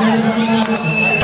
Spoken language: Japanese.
何だ?